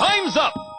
Time's up!